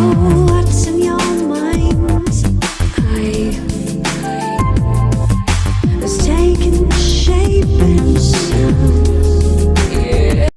Oh